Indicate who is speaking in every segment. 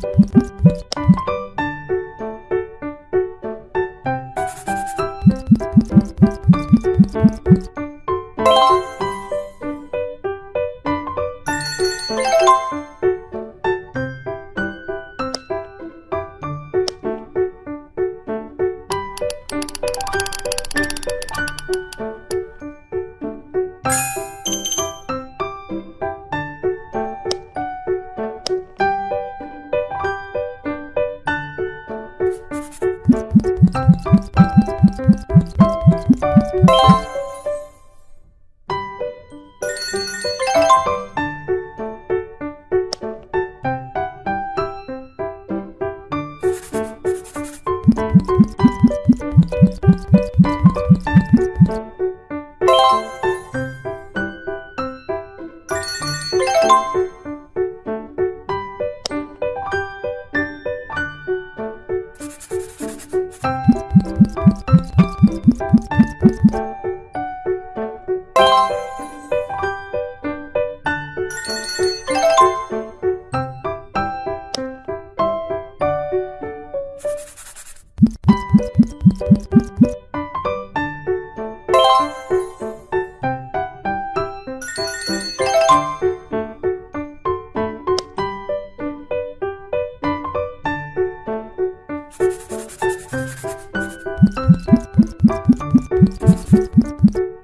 Speaker 1: Thank you. フフフ。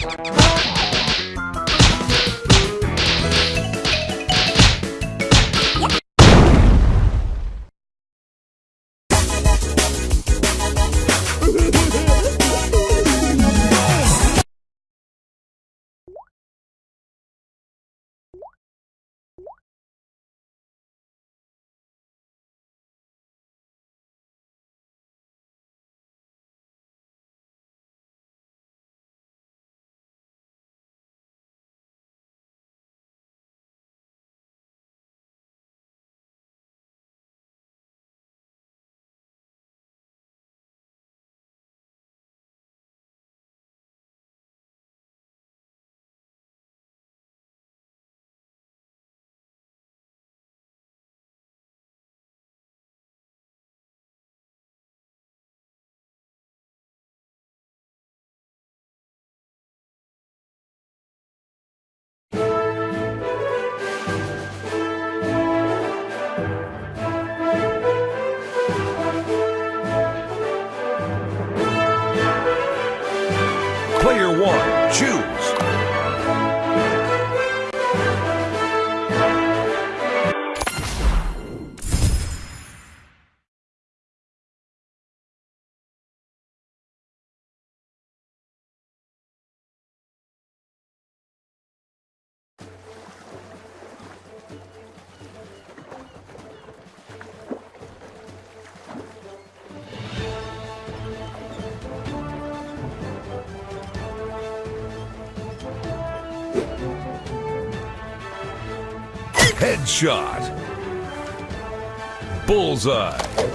Speaker 1: Oh, Headshot. Bullseye.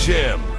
Speaker 1: Jim.